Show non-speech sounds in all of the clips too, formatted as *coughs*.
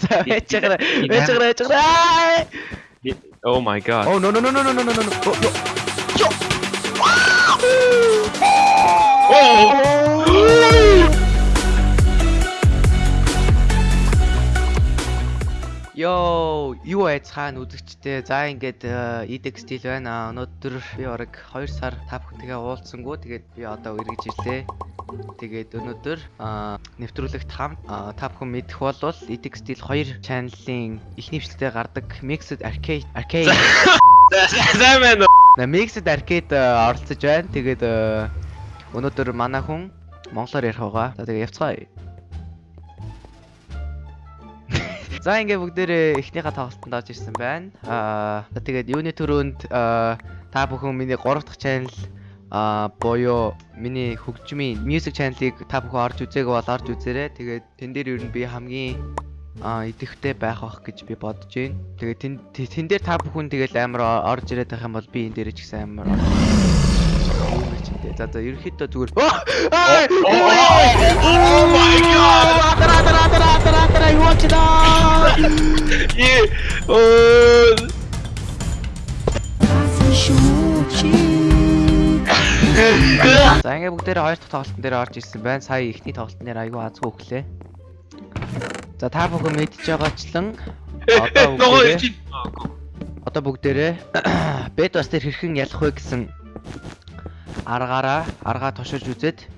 За вечгэр вечгэр вечгэр. Oh my god. Oh no no no no no no no no. Oh, yo. Yo. Йоо, юу айц хаана үзэгчтэй. За ингээд EDX стил байна. Өнөөдөр би бараг 2 сар та бүхэнтэйгээ уулзсангүй. Тэгээд би одоо эргэж ирлээ. Тэгээд өнөөдөр нэвтрүүлэгт хамт та бүхэн мэдэх болвол EDX стил 2 чаналын эхний бичлэгтээ гардаг Mixed Arcade Arcade *laughs* уу? На Mixed Arcade оролцож байна. Тэгээд өнөөдөр манай хүн монголоор ярих байгаа. За тэгээд явцгаая. За ингээ бүгдээрээ эхнийхээ тоглолтод орж ирсэн байна. Аа тэгээд юуны төрөнд та бүхэн миний 3 дахь channel а боёо миний хөгжмийн music channel-ыг та бүхэн орж үзээг бол орж үзээрэй. Тэгээд тэн дээр ер нь би хамгийн а идэвхтэй байх бах гэж би бодож байна. Тэгээд тэн тэн дээр та бүхэн тэгэл амар орж ирээд байх юм бол би энэ дээр ч гэсэн амар За за ерөөхдөө зүгээр. Oh my god. Атара атара атара атара атара юу ч даа. Е. Оо. За ингээ бүгдээрээ хоёр дахь тоглолтын дээр орж ирсэн байна. Сая ихний тоглолтын дээр айгүй азгүй өглөө. За та бүхэн мэдж байгаачлан одоо бүгдээрээ одоо бүгдээрээ *coughs* бед бас тэр хэрхэн ялах вэ гэсэн аргаараа аргаа тушиж үзээд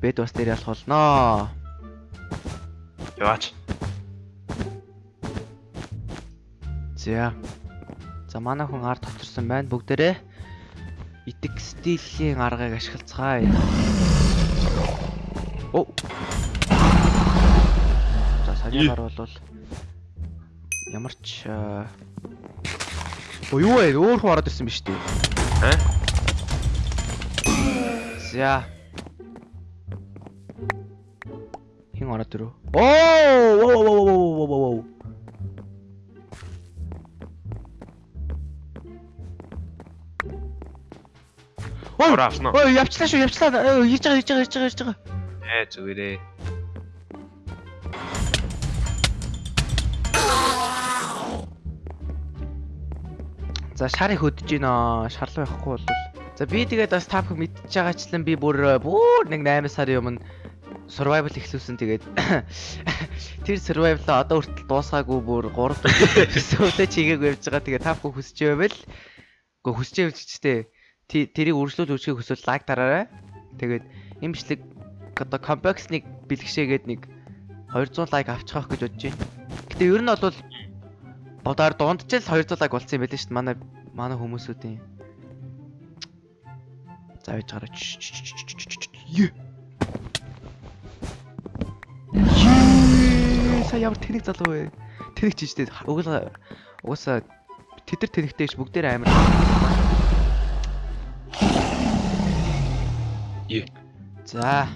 бед бас дээр ялах болноо. Яваач. За. За манай хүн ард тоторсон байна. Бүгдээрээ итг стилийн аргыг ашиглацгаая. Оо. За санийгаар бол ямар ч Оо юу вэ? Өөр хүн ороод ирсэн биз дээ. Аа? За. Хин ороод ирв. Оо! Ой, Авсан уу? ой, явчлаа шүү, явчлаа. Ирж байгаа, ирж байгаа, ирж байгаа, ирж байгаа. Ээ зүгээрээ. За шарыг хөдөж гинэ. Шарлуу явахгүй бол. За би тэгээд бас та бүхэн мэдчихэж байгаачлан би бүр бүр нэг 8 сарын өмнө survival эхлүүлсэн тэгээд *coughs* тэр survival одоо хүртэл дуусгаагүй бүр 3 өсөөтэй *coughs* чигээг явж байгаа тэгээд та бүхэн хүсэж байвал үгүй хүсэж ч гэжтэй тэрийг үргэлжлүүл үүсгэх хүсвэл лайк дараарай. Тэгээд бичлэг одоо компаксныг бэлгшээгээд нэг 200 лайк авчихах гэж бодож байна. Гэтэ ер нь бол бодоор дундчил 200 лайк болсон юм байл шүү дээ манай манай хүмүүсүүдийн. За байж гараач. Сая ямар тэнэг залуу вэ? Тэнэг ч штэ. Угсаа угсаа тэдэр тэнэгтэй ш бүгдээр амар. Е. За.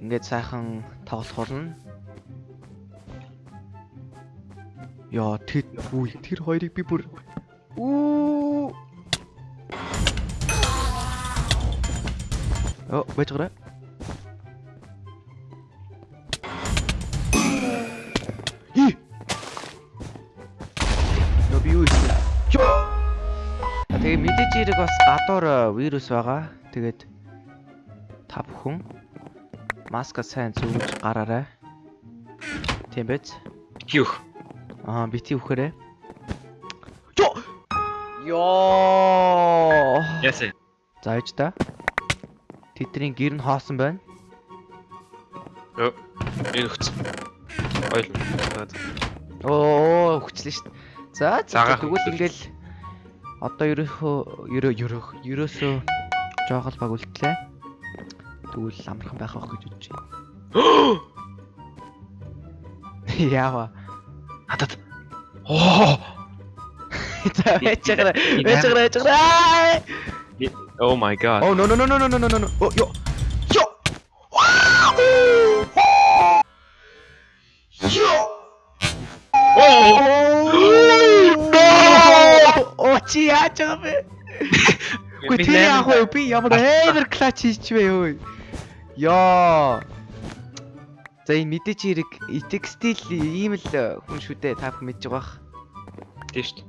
Ингээд сайхан тоглох болно. Яа, тэр үе тэр хоёрыг би бүр Уу. Оо, байж гараа. И. Нөө би юу хийсэн? Тэгээ мэдээж ирэг бас гадуур вирус байгаа. Тэгээд та бүхэн маска сайн зүүж гараарай. Тийм биз? Хиөх. Аа, бити үхээрээ. Йоо! Ясэ. За ээж та. Тэдний гэр нь хоосон байна. Йоо. Энэ хөц. Ойл. Оо, хүчлээ шүү дээ. За, тэгвэл ингээл одоо ерөөхөө ерөө ерөөх ерөөсөө жоохол баг үлдлээ. Тэгвэл амархан байх байх гэж бодож байна. Яава. Хатад. Оо. За, ээжээрээ, ээжээрээ, ээжээрээ. Oh my god. Oh no no no no no no no no. Oh yo. Yo. Yo. Оо чи яаж байгаа бэ? Гүй тэр яах вэ? Би ямар амар клач хийчихвэ ёо. Яа. За энэ мэдээч хэрэг текстил ийм л хүн шүү дээ. Та бүхэн мэдж байгаа бах. Тийм шүү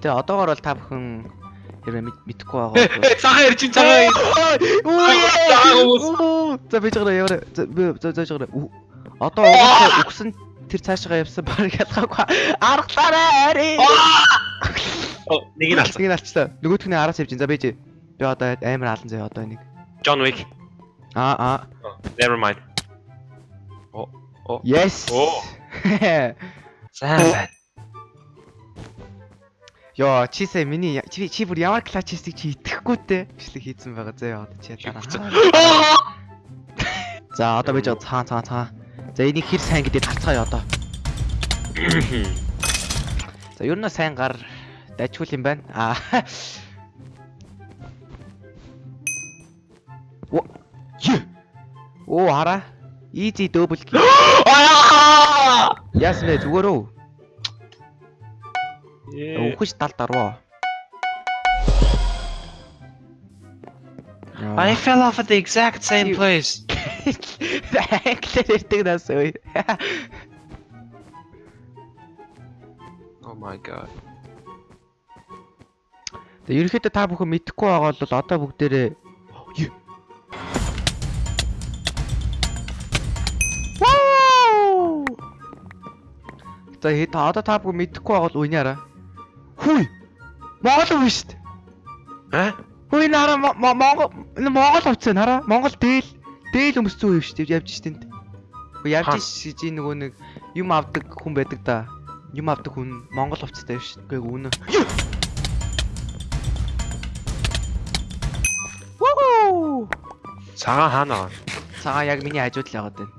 Гэтэ одоогор бол та бүхэн хэрвээ мэд- мэдэхгүй байгаа бол Цагаан ирж ин цагаан. Хүмүүс. За бич гараа яваа. За за за гараа. Одоо угаасаа үгсэн тэр цаашгаа явсан баг ялгаагүй. Аргалаарай ари. Оо, нэг нь алсан. Нэг нь алчлаа. Нөгөөх нь араас явж ин. За бич. Би одоо амар алан заяа одоо энийг. John Wick. Аа аа. Oh, Never mind. Yes. Оо. *laughs* Сайн байна. Йоо, чи сая миний чи чи бүр ямар клач хийсийг чи итгэхгүй те. Бичлэг хийцэн байгаа заяа одоо чи дараа. *laughs* За одоо бич цаа цаа цаа. За энийг хэр сайн гэдээ тарцгаая одоо. *coughs* За ер нь сайн гар дайчгүй юм байна. Аа. *laughs* Оо. Хараа. Easy double kill. *gasps* Яасан бэ зүгээр үү? Үхэж тал дарваа. I fell off at the exact same place. Англиар ярьдаг нас ой. Oh my god. Тэгээ ерөнхийдөө та бүхэн мэдэхгүй байгаа бол одоо бүгдээрээ! За хэд одоо та бүхэн мэдэхгүй байгаа бол уйнаараа. Хүй. Монгол үгүй шүү дээ. Аа? Хүй нара Монгол Монгол хувцас хараа. Монгол дээл дээл өмссөн үе шүү дээ. Явж штэ энд. Хүй явж шиж нөгөө нэг юм авдаг хүн байдаг да. Юм авдаг хүн Монгол хувцастай шүү дээ. Үгүй үнэ. Вуу! Цагаан хаана байгаа? Цагаан яг миний хажууд л яваад байна.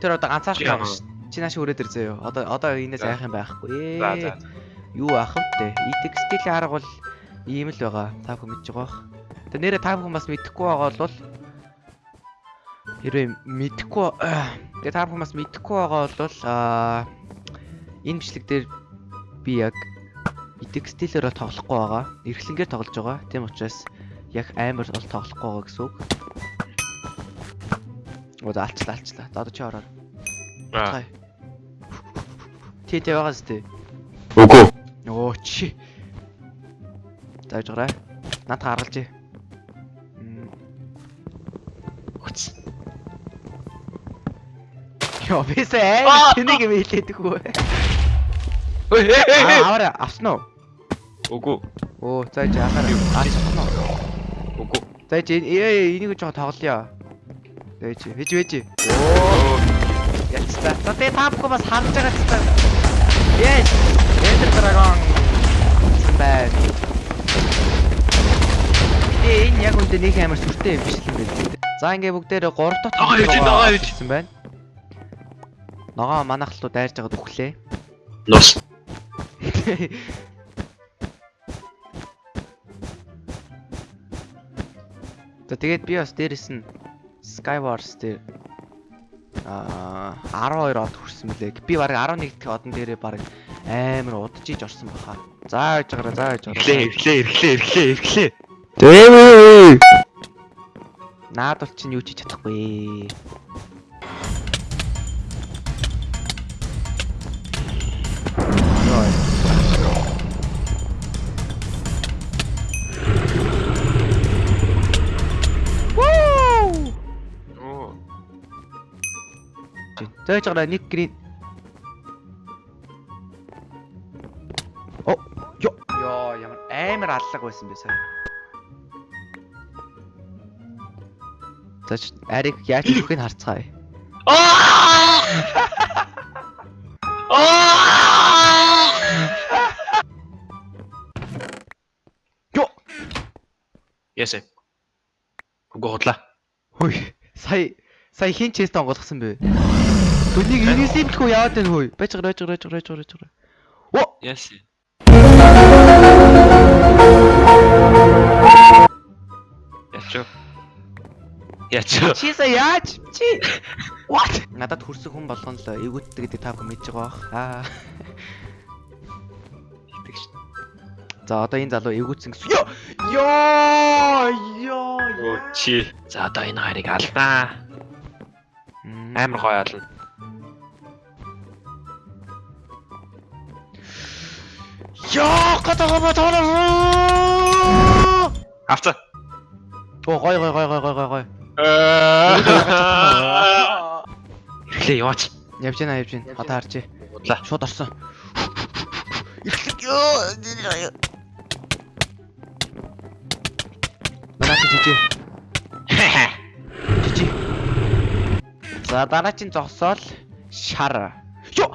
Тэр одоо ганцаарч байгаа шүү. Чи нааш өрөөд ир заяа. Одоо одоо энэс айх юм байхгүй. За за. Юу ах вэ? Идэх стилийн арга бол ийм л байгаа. Та бүхэн мэдж байгаа бах. Тэгээ нэрээ та бүхэн бас мэдэхгүй байгаа бол хэрвээ мэдэхгүй *coughs* тэгээ та бүхэн бас мэдэхгүй байгаа бол аа энэ бичлэг дээр би яг идэх стилээр бол тоглохгүй байгаа. Эрхлэнгээр тоглож байгаа. Тийм учраас яг амар бол тоглохгүй байгаа гэсэн үг. Оо за алчлаа алчлаа. Одоо чи ороо. Аа. Ти тэ байгаас тээ. Үгүй. Оо чи. Зааж гараа. Над гаргалж. Мм. Хүч. Йоо бисээ тэнийг юм хэлээдэг үү. Аваа авсан уу? Үгүй. Оо зааж яхаар авсан уу? Үгүй. Зааж ээ энийг жоо тоглоё. Зааж хэж вэж. Оо. Ячтаа. За тэгээ та бүхэн бас харж байгаа ч та. Yes. Ender Dragon. Бай. Тэгээ энэ яг үндэ нэг амар сүртэй юм биш л юм байна. За ингээ бүгдээрээ 3 дахь Ногоо хийж, хийж. гэсэн байна. Ногоо манахлуу дайрж байгаад өглөө. Нус. За тэгээд би бас дээрэс нь Skywars дээр аа 12 од хүрсэн мөлий. Би баг 11 дэх одон дээрээ баг амар удажиж орсон баха. За яаж гараа за яаж Ирлээ, ирлээ, ирлээ, ирлээ, ирлээ. Дэвээ. Наад бол чинь юу ч хийж чадахгүй. Вуу! Оо. Зөөж гараа нэг грин. Ёо. Ёо, ямар амар аллаг байсан бэ сая. Чи ариг яаж өгөхийг харцгаая. Аа! Аа! Ёо. Ясэ. Үгүй худлаа. Хөөе. Сая сая хин чест онгоолгосон бэ? Дүнийг лхүү яагаад вэ хөөе? Байж гараа, байж гараа, байж гараа, байж Оо, Ясэ. Ячо. Ячо. чи сая яаж? Чи What? Надад хүрсэн хүн болгоно л эвгүтдэг гэдэг та бүхэн мэдж байгаа бах. Аа. Итгэж. За одоо энэ залуу эвгүүцсэн гэсэн. Йоо! Йоо! Йоо! Оо чи. За одоо энэ хоёрыг алдаа. Амар гоё ална. Йоо! Гадаа батаа. Авцаа. Оо гой гой гой гой гой гой гой. Эхлээ яваач. Явж гинэ явж гинэ. Одоо харж. Удлаа. Шууд орсон. Манай чи жижи. Жижи. За дараагийн зогсоол шар. Йоо!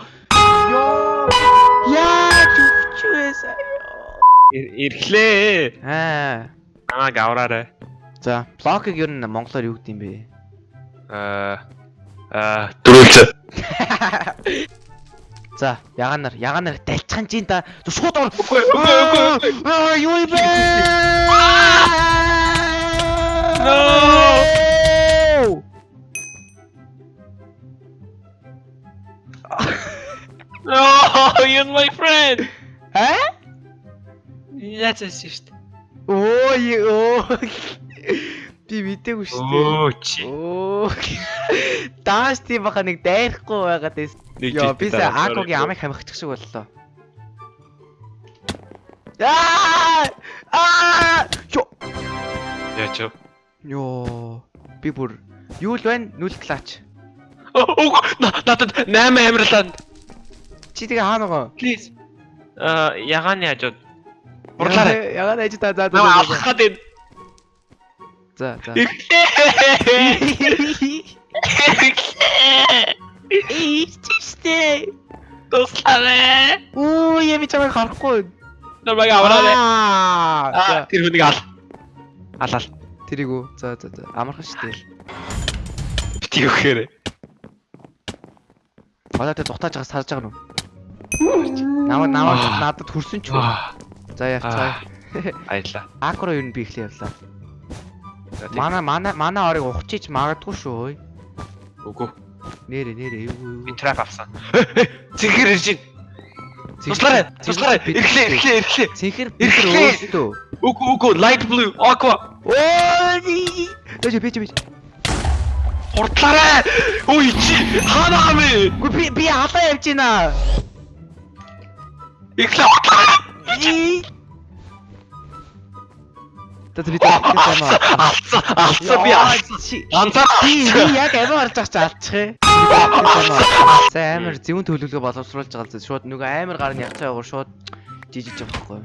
Йоо! Яа. Ирэхлээ. Аа. Аа гавраарай. За, блокийг ер нь монголоор юу гэдэг юм бэ? Аа аа дөрүүлж. *laughs* За, яганаар, яганаар дальцхан чинь та шууд ор. Аа, юу юм бэ? No! Oh, *laughs* you're my friend. Хэ? Яцсан шүү дээ. Оо, ёо. Би мэдээгүй шүү дээ. Оо чи. Оо. Дааш тийм баха нэг дайрахгүй байгаад байс. Йоо, би сая Акогийн амыг хамгачих шиг боллоо. Аа! Аа! Йоо. Вэ? Йоо. Би бүр юу л байна? Нүл клач. Оо надад 8 амирлаа. Чи тэгээ хаана гоо? Please. Аа ягааны хажууд. Бурлаарай. Ягаад ээж та за за. Авах гэдэг. За за. Ийчтэй. Туслаарай. Оо, ями чамайг харахгүй. Намайг аваарай. Аа. Тэр хүнийг ал. Алал. Тэрийг үү. За за за. Амархан штэ. Бити өгөөрэй. Одоо тэ дутааж байгаа сарж байгаа нү. Намаа намаа надад хүрсэн ч үү. За явцгаа. аялаа. Акро юу н би ихлэ явлаа. Манай манай манай орыг ухчиж магадгүй шүү. Үгүй. Нэрэ нэрэ юу. Би трап авсан. *laughs* Цэгэр ирж байна. Туслаарай. Туслаарай. Ирэхлээ ирэхлээ ирэхлээ. Цэнхэр Ирэхлээ. өөстөө. Үгүй үгүй light blue aqua. Оо. Дэжи бич бич. Хурдлаарай. Ой чи хаана гамэ? Гү би би халаа явж байна. Ирэхлээ хурдлаарай. Тэт би таа. Алцаа алцаа би алцаа. чи Ганцаар би яг амин харж байгаа чи алчих ээ. За амир зөвөн төлөвлөгөө боловсруулж байгаа л шууд нөгөө амир гар нь явцаа яваа шууд жижиж байгаа байхгүй.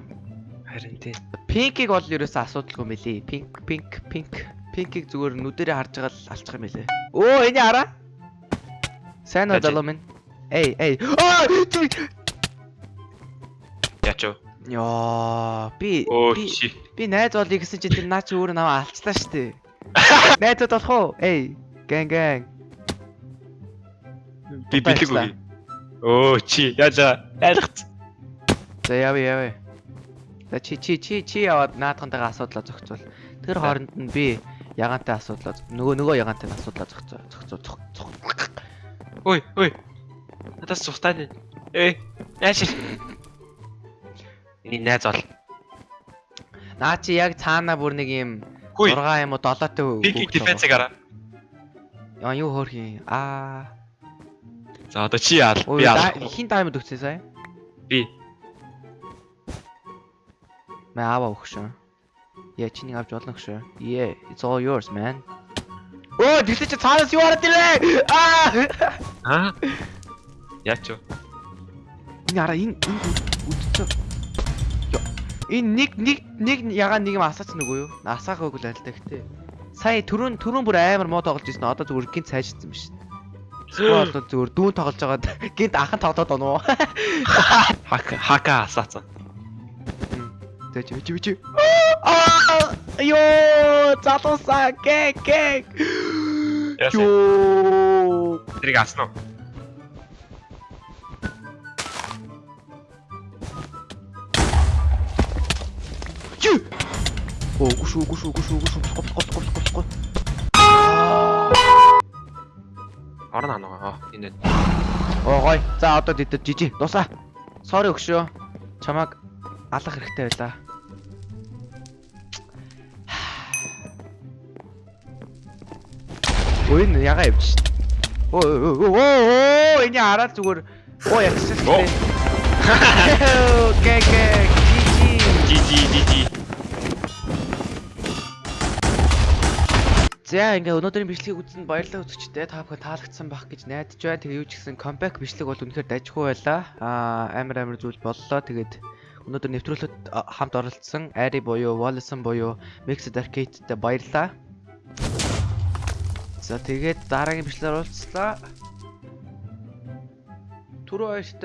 Харин тий. Пинкийг бол ерөөсөө асуудалгүй мөлий. Пинк пинк пинк пинкийг зүгээр нүдэрээ харж байгаа л алчих юм лээ. Оо энэ хараа. Сайн уу залуу минь? Эй эй. Аа Яач Яа би би найз болъё гэсэн чи тэр наа чи өөрөө намаа алцлаа штэ. *laughs* Найзууд болох уу? Эй гэн гэн. Би бэлэг үгүй. Оо чи яаж айлгац. За яв яв. За чи чи чи чи яваад наадхантайгаа асуудлаа зохицуул. Тэр хооронд нь би ягаантай асуудлаа нөгөө нөгөө ягаантай асуудлаа зохицоо зохицоо зох. зох- Ой ой. Надаас цухтаад. Эй. Яаш. Энэ найз бол. Наа чи яг цаана бүр нэг юм Хүй. 6 юм уу 7 тэй Пикинг дефенсыг араа. Яа юу хөөх юм. Аа. За одоо чи яа. Ой Би аа. хин даймонд өгсөн сая? Би. Мэ аваа өгшөө. Яа чиний авч болно өгшөө. Yeah, it's all yours, man. Оо, тэгсэн чи цаанаас юу хараад ирлээ? Аа! Аа. Яач вэ? Энэ хараа энэ энэ үдцээ. Энэ нэг нэг нэг ягаан нэг юм асаач нүгөө юу? Асаахаагүй л аль та гэхдээ. Сая түрүүн түрүүн бүр амар муу тоглож ирсэн. Одоо зүгээр гинт сайжирсан биш. Сквад зүгээр дүүн тоглож байгаад гинт анхан тоглоод оноо. *laughs* Хака хака асаацсан. За чи чи. Аа! Йоо! Залуусаа гэг гэг. Йоо! Тэрийг аснаа. Чи. Оо гүш гүш гүш гүш гол гол гол гол гол. Орно анаа. Энэ. Оо гой. За одоо дэд жижи. Дусаа. Sorry өгшөө. Чамаг алах хэрэгтэй байлаа. Ой энэ яга явж шít. Оо оо энэ хараад зүгээр оо дээ. Гэ гэ жи Жи За ингээ өнөөдрийн бичлэгийг үзсэнд баярлалаа үзэгчдээ та бүхэн таалагдсан байх гэж найдаж байна. Тэгээ юу ч гэсэн comeback бичлэг бол үнэхээр дажгүй байлаа. Аа амар амар зүйл боллоо. Тэгээд өнөөдөр нэвтрүүлэгт хамт оролцсон Ари буюу Wallace буюу Mixed Arcade-тэй баярлалаа. За тэгээд дараагийн бичлэгээр уулзлаа. Түрүү хоёрт